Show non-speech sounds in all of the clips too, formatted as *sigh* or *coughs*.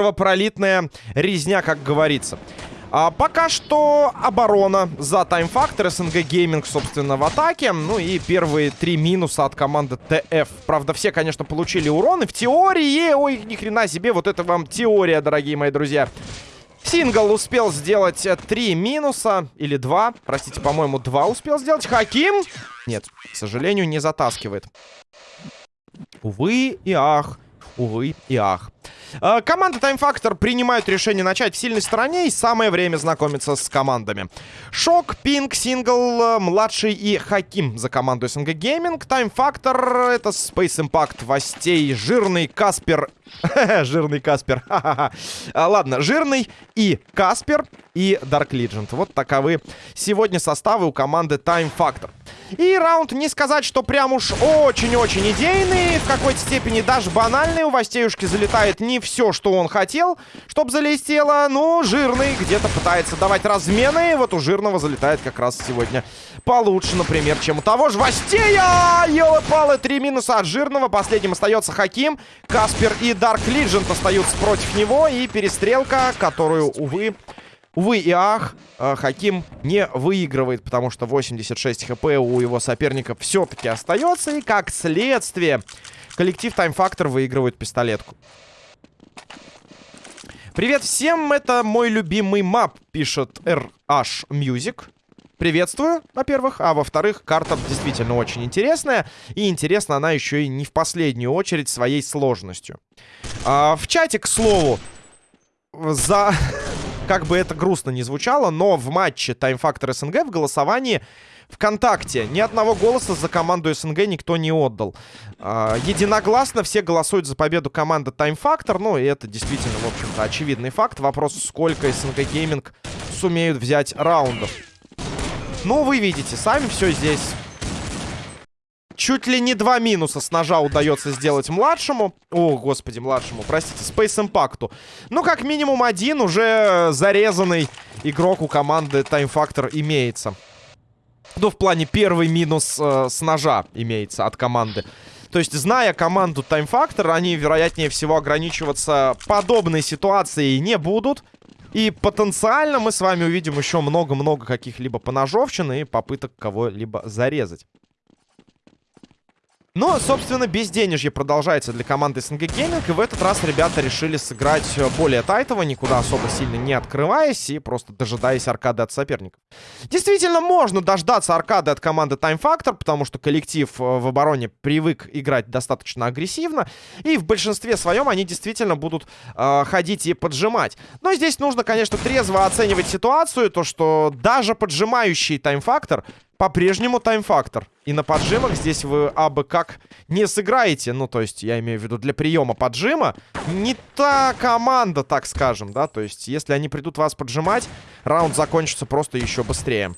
кровопролитная резня, как говорится. А пока что оборона за Time Factor. СНГ Gaming, собственно, в атаке. Ну и первые три минуса от команды ТФ. Правда, все, конечно, получили урон. И в теории... Ой, ни хрена себе, вот это вам теория, дорогие мои друзья. Сингл успел сделать три минуса. Или два. Простите, по-моему, два успел сделать. Хаким? Нет, к сожалению, не затаскивает. Увы и ах. Увы и ах. Э, команда Time Factor принимают решение начать в сильной стороне, и самое время знакомиться с командами. Шок, Пинк, Сингл, э, Младший и Хаким за команду СНГ Гейминг. Time Factor — это Space Impact, Востей, Жирный, Каспер *laughs* Жирный Каспер. *laughs* А, ладно, Жирный и Каспер и Dark Legend. Вот таковы сегодня составы у команды Time Factor. И раунд не сказать, что прям уж очень-очень идейный. В какой-то степени даже банальный. У Востеюшки залетает не все, что он хотел, чтобы залетело. Ну, Жирный где-то пытается давать размены. Вот у Жирного залетает как раз сегодня получше, например, чем у того же Востея. Елы-палы, три минуса от Жирного. Последним остается Хаким, Каспер и Dark Legend остаются против него. И перестрелка, которую, увы, увы и ах, э, Хаким не выигрывает, потому что 86 хп у его соперника все-таки остается. И как следствие, коллектив Factor выигрывает пистолетку. Привет всем, это мой любимый мап, пишет RH Music. Приветствую, во-первых. А во-вторых, карта действительно очень интересная. И интересна она еще и не в последнюю очередь своей сложностью. А, в чате, к слову, за... как бы это грустно не звучало, но в матче Factor СНГ в голосовании ВКонтакте ни одного голоса за команду СНГ никто не отдал. А, единогласно все голосуют за победу команды Factor. Ну, и это действительно, в общем-то, очевидный факт. Вопрос, сколько СНГ Гейминг сумеют взять раундов. Ну, вы видите, сами все здесь. Чуть ли не два минуса с ножа удается сделать младшему. О, господи, младшему, простите, Space Impact. Ну, как минимум один уже зарезанный игрок у команды Time Factor имеется. Ну, в плане первый минус э, с ножа имеется от команды. То есть, зная команду Time Factor, они, вероятнее всего, ограничиваться подобной ситуацией не будут. И потенциально мы с вами увидим еще много-много каких-либо поножовщин и попыток кого-либо зарезать. Но, собственно, безденежье продолжается для команды СНГ Gaming. И в этот раз ребята решили сыграть более тайтово, никуда особо сильно не открываясь и просто дожидаясь аркады от соперников. Действительно, можно дождаться аркады от команды Time Factor, потому что коллектив э, в обороне привык играть достаточно агрессивно. И в большинстве своем они действительно будут э, ходить и поджимать. Но здесь нужно, конечно, трезво оценивать ситуацию. То, что даже поджимающий Time Factor по-прежнему тайм-фактор. И на поджимах здесь вы абы как не сыграете. Ну, то есть, я имею в виду, для приема поджима не та команда, так скажем, да. То есть, если они придут вас поджимать, раунд закончится просто еще быстрее.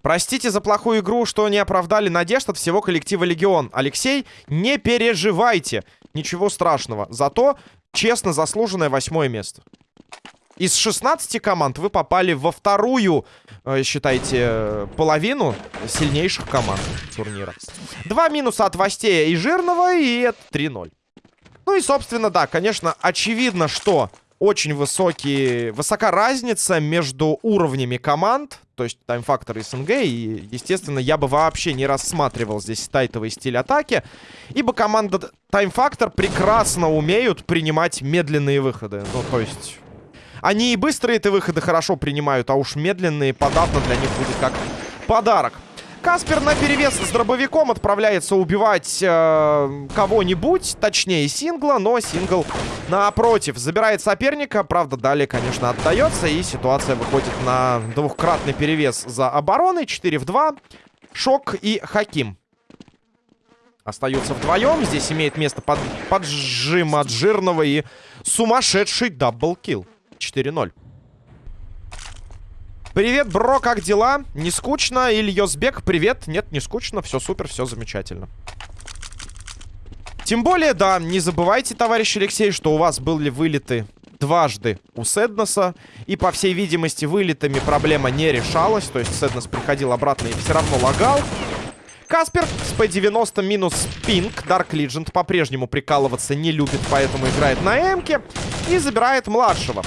Простите за плохую игру, что не оправдали надежд от всего коллектива Легион. Алексей, не переживайте. Ничего страшного. Зато честно заслуженное восьмое место. Из 16 команд вы попали во вторую, э, считайте, половину сильнейших команд турнира. Два минуса от Востея и Жирного, и это 3-0. Ну и, собственно, да, конечно, очевидно, что очень высокие, высока разница между уровнями команд, то есть таймфактор и СНГ, и, естественно, я бы вообще не рассматривал здесь тайтовый стиль атаки, ибо команда таймфактор прекрасно умеют принимать медленные выходы, ну, то есть они и быстрые эти выходы хорошо принимают, а уж медленные подавно для них будет как подарок. Каспер на перевес с дробовиком отправляется убивать э, кого-нибудь, точнее сингла, но сингл напротив забирает соперника. Правда, далее, конечно, отдается, и ситуация выходит на двухкратный перевес за обороной. 4 в 2. Шок и Хаким. Остаются вдвоем. Здесь имеет место под, поджим от жирного и сумасшедший даблкил. 4-0. Привет, бро, как дела? Не скучно? Ильёсбек, привет. Нет, не скучно, все супер, все замечательно. Тем более, да, не забывайте, товарищ Алексей, что у вас были вылеты дважды у Седноса. И, по всей видимости, вылетами проблема не решалась. То есть Седнос приходил обратно и все равно лагал. Каспер с P90 минус пинг. Dark Legend по-прежнему прикалываться не любит, поэтому играет на Эмке. И забирает младшего.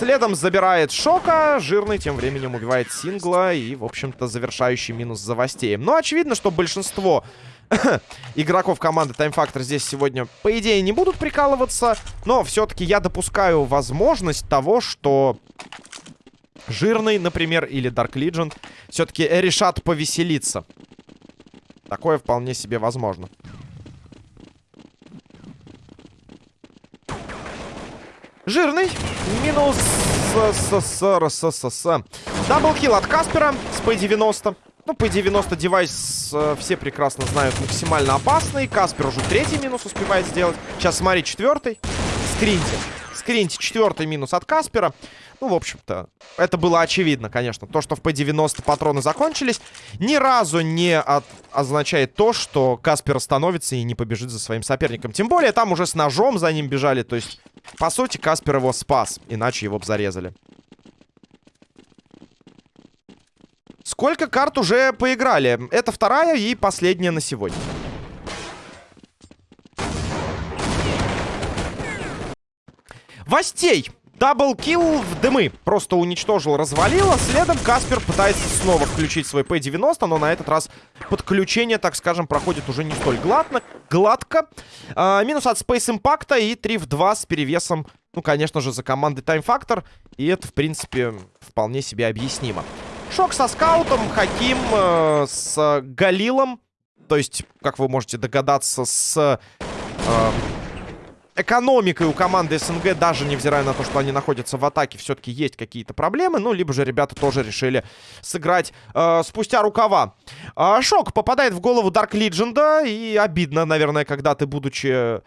Следом забирает Шока. Жирный тем временем убивает Сингла. И, в общем-то, завершающий минус за. Но очевидно, что большинство *coughs* игроков команды Time Factor здесь сегодня, по идее, не будут прикалываться. Но все-таки я допускаю возможность того, что Жирный, например, или Dark Legion все-таки решат повеселиться. Такое вполне себе возможно. Жирный. Минус СССР. Даблкил от Каспера с P90. Ну, P90 девайс э, все прекрасно знают максимально опасный. Каспер уже третий минус успевает сделать. Сейчас смотри, четвертый. Скринти. Скринти, четвертый минус от Каспера. Ну, в общем-то, это было очевидно, конечно. То, что в P90 патроны закончились, ни разу не от... означает то, что Каспер остановится и не побежит за своим соперником. Тем более, там уже с ножом за ним бежали. То есть, по сути, Каспер его спас. Иначе его бы зарезали. Сколько карт уже поиграли? Это вторая и последняя на сегодня. Востей. Даблкил в дымы. Просто уничтожил, развалило. Следом Каспер пытается снова включить свой P90, но на этот раз подключение, так скажем, проходит уже не столь гладно, гладко. А, минус от Space Impact и 3 в 2 с перевесом, ну, конечно же, за командой Time Factor. И это, в принципе, вполне себе объяснимо. Шок со скаутом, Хаким э, с Галилом. То есть, как вы можете догадаться, с... Э, экономикой у команды СНГ, даже невзирая на то, что они находятся в атаке, все-таки есть какие-то проблемы. Ну, либо же ребята тоже решили сыграть э, спустя рукава. Э, шок попадает в голову Дарк Лидженда. И обидно, наверное, когда ты, будучи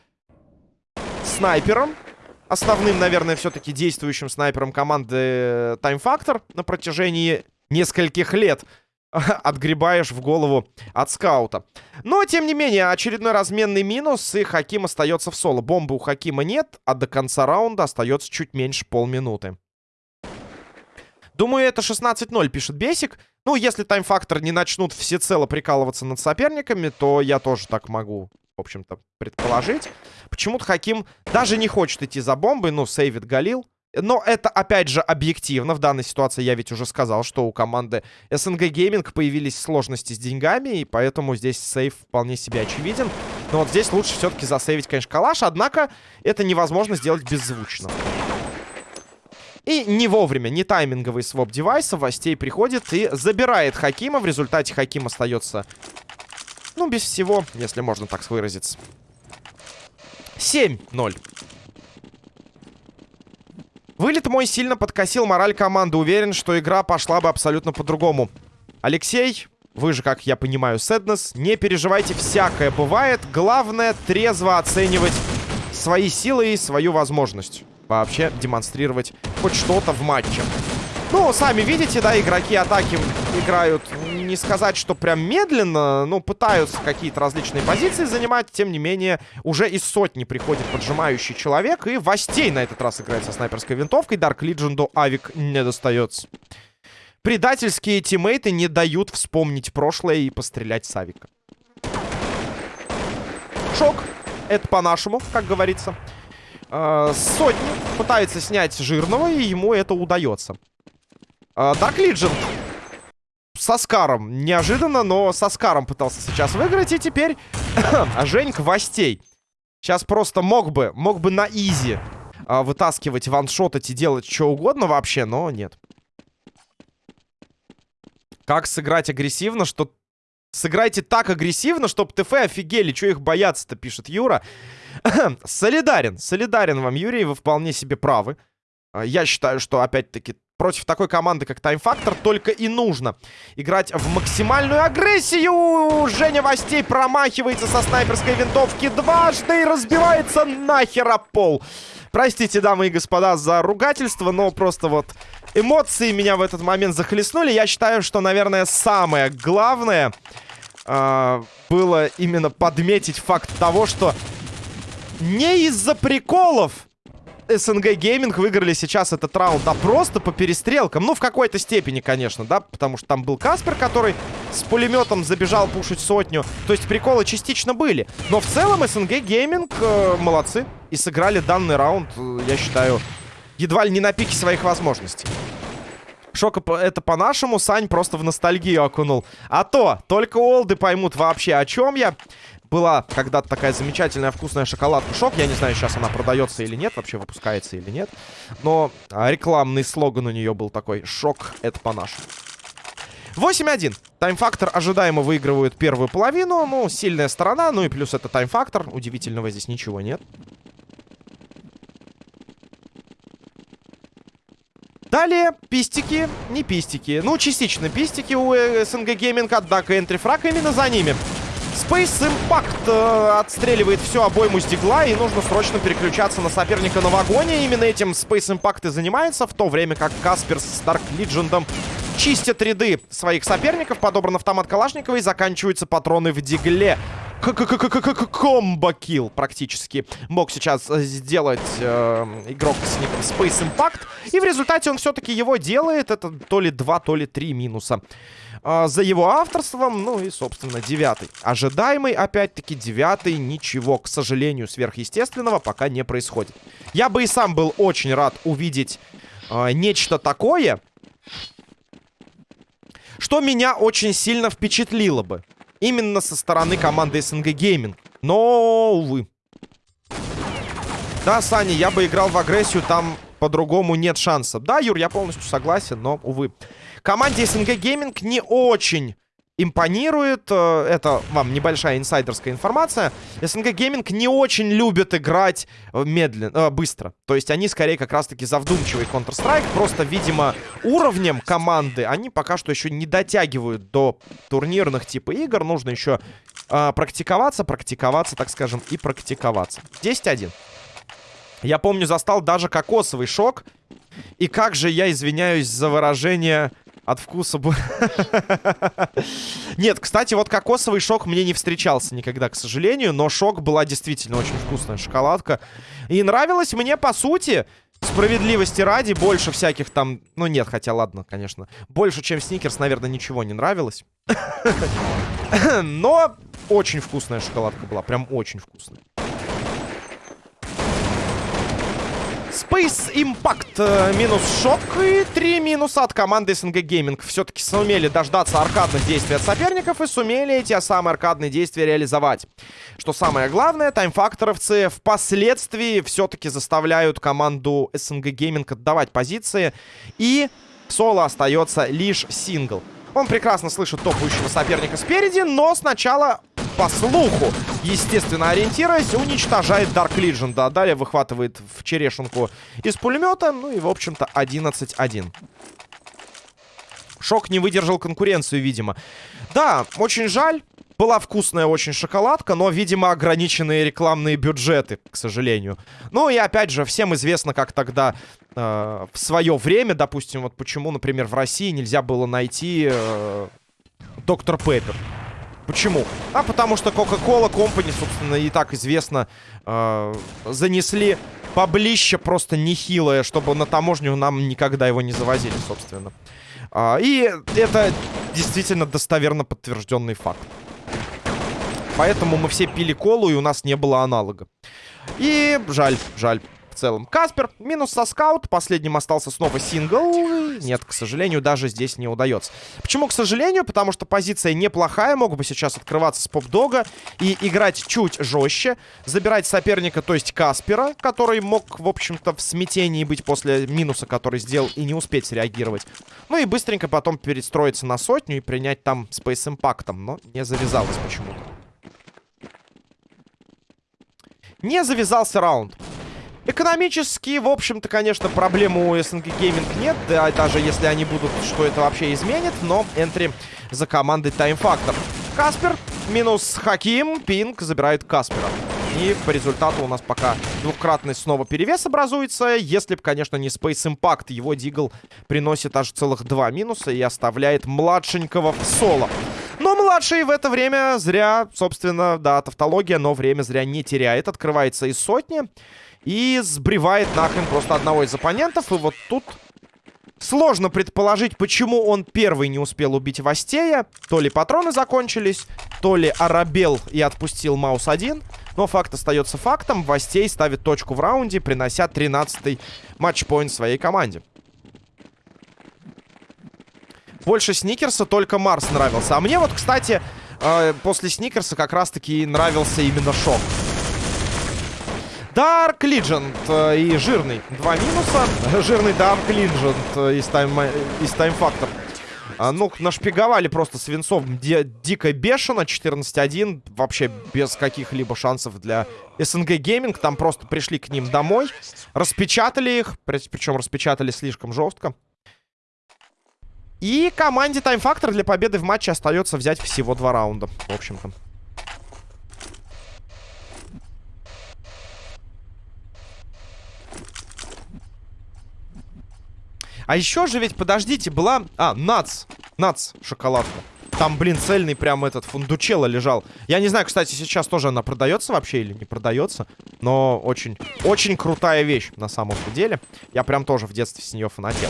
снайпером, основным, наверное, все-таки действующим снайпером команды Time Factor на протяжении нескольких лет *laughs* отгребаешь в голову от скаута. Но, тем не менее, очередной разменный минус, и Хаким остается в соло. Бомбы у Хакима нет, а до конца раунда остается чуть меньше полминуты. Думаю, это 16-0, пишет Бесик. Ну, если тайм-фактор не начнут всецело прикалываться над соперниками, то я тоже так могу, в общем-то, предположить. Почему-то Хаким даже не хочет идти за бомбой, ну, сейвит Галил. Но это, опять же, объективно. В данной ситуации я ведь уже сказал, что у команды SNG Gaming появились сложности с деньгами, и поэтому здесь сейф вполне себе очевиден. Но вот здесь лучше все-таки засейвить, конечно, калаш, однако это невозможно сделать беззвучно. И не вовремя, не тайминговый своп девайса, Востей приходит и забирает Хакима. В результате Хаким остается, ну, без всего, если можно так выразиться. 7-0. Вылет мой сильно подкосил мораль команды. Уверен, что игра пошла бы абсолютно по-другому. Алексей, вы же, как я понимаю, Сэднес, не переживайте, всякое бывает. Главное, трезво оценивать свои силы и свою возможность. Вообще демонстрировать хоть что-то в матче. Ну, сами видите, да, игроки атаки играют, не сказать, что прям медленно, но пытаются какие-то различные позиции занимать. Тем не менее, уже из сотни приходит поджимающий человек. И Востей на этот раз играет со снайперской винтовкой. Дарк Лидженду Авик не достается. Предательские тиммейты не дают вспомнить прошлое и пострелять с Авика. Шок. Это по-нашему, как говорится. Э, сотни пытается снять жирного, и ему это удается. Дарк uh, Legion со Скаром. Неожиданно, но со Скаром пытался сейчас выиграть. И теперь *coughs* Женьк Востей. Сейчас просто мог бы, мог бы на изи uh, вытаскивать, ваншотать и делать что угодно вообще, но нет. Как сыграть агрессивно, что... Сыграйте так агрессивно, чтобы ТФ офигели. Что их бояться-то, пишет Юра. *coughs* солидарен, солидарен вам, Юрий, вы вполне себе правы. Uh, я считаю, что, опять-таки, против такой команды, как Time Factor, только и нужно играть в максимальную агрессию. Женя Востей промахивается со снайперской винтовки дважды и разбивается нахер об пол. Простите, дамы и господа, за ругательство, но просто вот эмоции меня в этот момент захлестнули. Я считаю, что, наверное, самое главное э, было именно подметить факт того, что не из-за приколов СНГ Gaming выиграли сейчас этот раунд, а просто по перестрелкам. Ну, в какой-то степени, конечно, да, потому что там был Каспер, который с пулеметом забежал пушить сотню. То есть приколы частично были. Но в целом СНГ Gaming э, молодцы. И сыграли данный раунд, э, я считаю, едва ли не на пике своих возможностей. Шока это по-нашему, Сань просто в ностальгию окунул. А то, только олды поймут вообще, о чем я. Была когда-то такая замечательная вкусная шоколадка Шок. Я не знаю, сейчас она продается или нет, вообще выпускается или нет. Но а, рекламный слоган у нее был такой. Шок это по-нашему. 8-1. Тайм-фактор ожидаемо выигрывает первую половину. Ну, сильная сторона. Ну и плюс это тайм-фактор. Удивительного здесь ничего нет. Далее, пистики, не пистики. Ну, частично пистики у СНГ Gaming, однако энтрифраг именно за ними. Space Impact э, отстреливает всю обойму с и нужно срочно переключаться на соперника на вагоне. Именно этим Space Impact и занимается, в то время как Каспер с Dark Legion чистят ряды своих соперников. Подобран автомат Калашникова и заканчиваются патроны в дигле. Комбо-килл практически мог сейчас сделать э, игрок с ником Space Impact. И в результате он все-таки его делает. Это то ли 2, то ли 3 минуса. Э, за его авторством, ну и, собственно, девятый. Ожидаемый, опять-таки, девятый. Ничего, к сожалению, сверхъестественного пока не происходит. Я бы и сам был очень рад увидеть э, нечто такое, что меня очень сильно впечатлило бы. Именно со стороны команды СНГ Gaming. Но, увы. Да, Саня, я бы играл в агрессию, там по-другому нет шансов. Да, Юр, я полностью согласен, но, увы. Команде СНГ Gaming не очень импонирует. Э, это вам небольшая инсайдерская информация. СНГ Гейминг не очень любит играть э, медленно, э, быстро. То есть они скорее как раз-таки за вдумчивый Counter-Strike. Просто, видимо, уровнем команды они пока что еще не дотягивают до турнирных типа игр. Нужно еще э, практиковаться, практиковаться, так скажем, и практиковаться. 10-1. Я помню, застал даже кокосовый шок. И как же я извиняюсь за выражение от вкуса... Нет, кстати, вот кокосовый шок мне не встречался никогда, к сожалению. Но шок была действительно очень вкусная шоколадка. И нравилась мне, по сути, справедливости ради, больше всяких там... Ну нет, хотя ладно, конечно. Больше, чем Сникерс, наверное, ничего не нравилось. *laughs* Но очень вкусная шоколадка была, прям очень вкусная. Space Impact э, минус шок и три минуса от команды СНГ Gaming. Все-таки сумели дождаться аркадных действий от соперников и сумели эти самые аркадные действия реализовать. Что самое главное, таймфакторовцы впоследствии все-таки заставляют команду СНГ Gaming отдавать позиции. И соло остается лишь сингл. Он прекрасно слышит топающего соперника спереди, но сначала по слуху, естественно, ориентируясь, уничтожает Dark Legion. Да, далее выхватывает в черешенку из пулемета. Ну и, в общем-то, 11-1. Шок не выдержал конкуренцию, видимо. Да, очень жаль. Была вкусная очень шоколадка, но, видимо, ограниченные рекламные бюджеты, к сожалению. Ну и, опять же, всем известно, как тогда э, в свое время, допустим, вот почему, например, в России нельзя было найти э, Доктор Пеппер. Почему? А потому что Coca-Cola Company, собственно, и так известно, э, занесли поближе просто нехилое, чтобы на таможню нам никогда его не завозили, собственно. А, и это действительно достоверно подтвержденный факт. Поэтому мы все пили колу, и у нас не было аналога. И жаль, жаль в целом. Каспер, минус со скаут. Последним остался снова сингл. Нет, к сожалению, даже здесь не удается. Почему, к сожалению? Потому что позиция неплохая. Мог бы сейчас открываться с поп-дога и играть чуть жестче. Забирать соперника, то есть Каспера, который мог, в общем-то, в смятении быть после минуса, который сделал, и не успеть среагировать. Ну и быстренько потом перестроиться на сотню и принять там Space Impact. Но не завязалось почему-то. Не завязался раунд. Экономически, в общем-то, конечно, проблемы у СНГ Gaming нет. Да, даже если они будут, что это вообще изменит. Но энтри за командой Time Factor. Каспер минус Хаким. Пинг забирает Каспера. И по результату у нас пока двукратный снова перевес образуется. Если бы, конечно, не Space Impact, его Дигл приносит аж целых два минуса и оставляет младшенького в соло. Но младший в это время зря, собственно, да, тавтология, но время зря не теряет. Открывается из сотни и сбривает нахрен просто одного из оппонентов. И вот тут сложно предположить, почему он первый не успел убить Вастея. То ли патроны закончились, то ли оробел и отпустил Маус один. Но факт остается фактом. Вастей ставит точку в раунде, принося 13-й матчпоинт своей команде. Больше Сникерса только Марс нравился. А мне вот, кстати, э, после Сникерса как раз-таки нравился именно Шок. Dark Legend э, и жирный. Два минуса. Жирный Dark Legend э, из Time, из time Factor. А, ну, нашпиговали просто свинцом ди дико бешено. 14-1. Вообще без каких-либо шансов для СНГ Гейминг. Там просто пришли к ним домой. Распечатали их. Причем распечатали слишком жестко. И команде Time Factor для победы в матче остается взять всего два раунда, в общем-то. А еще же ведь, подождите, была... А, нац. Нац, шоколадка. Там, блин, цельный прям этот фундучело лежал. Я не знаю, кстати, сейчас тоже она продается вообще или не продается. Но очень, очень крутая вещь на самом деле. Я прям тоже в детстве с нее фанател.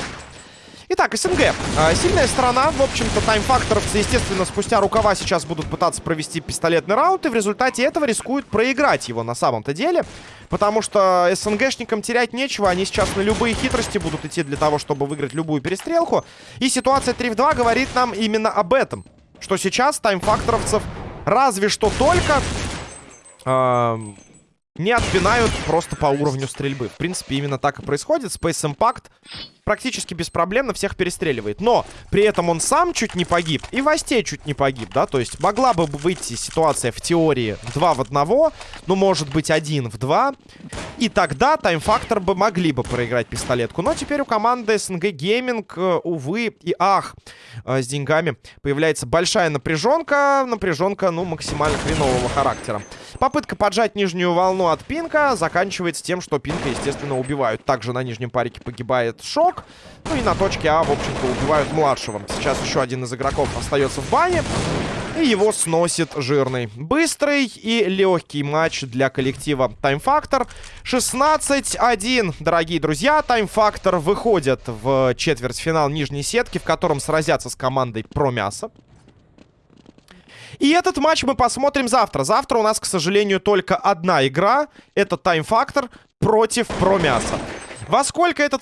Итак, СНГ. А, сильная сторона. В общем-то, таймфакторовцы, естественно, спустя рукава сейчас будут пытаться провести пистолетный раунд. И в результате этого рискуют проиграть его на самом-то деле. Потому что СНГшникам терять нечего. Они сейчас на любые хитрости будут идти для того, чтобы выиграть любую перестрелку. И ситуация 3 в 2 говорит нам именно об этом. Что сейчас таймфакторовцев разве что только... Э не отпинают просто по уровню стрельбы. В принципе, именно так и происходит. Space Impact практически беспроблемно всех перестреливает. Но при этом он сам чуть не погиб, и Вастей чуть не погиб, да? То есть могла бы выйти ситуация в теории 2 в 1, ну, может быть, 1 в 2. И тогда таймфактор бы могли бы проиграть пистолетку. Но теперь у команды СНГ Гейминг, э, увы и ах, э, с деньгами появляется большая напряженка. Напряженка, ну, максимально хренового характера. Попытка поджать нижнюю волну от Пинка заканчивается тем, что Пинка, естественно, убивают. Также на нижнем парике погибает Шок. Ну и на точке А, в общем-то, убивают младшего. Сейчас еще один из игроков остается в бане. И его сносит жирный. Быстрый и легкий матч для коллектива Factor. 16-1, дорогие друзья. Time Factor выходит в четвертьфинал нижней сетки, в котором сразятся с командой Про Мясо. И этот матч мы посмотрим завтра. Завтра у нас, к сожалению, только одна игра. Это Time Factor против Про Мясо. Во сколько этот